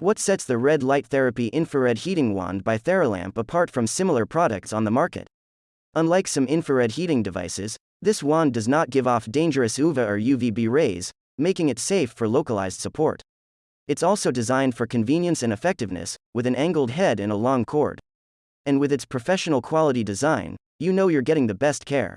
What sets the red light therapy infrared heating wand by Theralamp apart from similar products on the market? Unlike some infrared heating devices, this wand does not give off dangerous UVA or UVB rays, making it safe for localized support. It's also designed for convenience and effectiveness, with an angled head and a long cord. And with its professional quality design, you know you're getting the best care.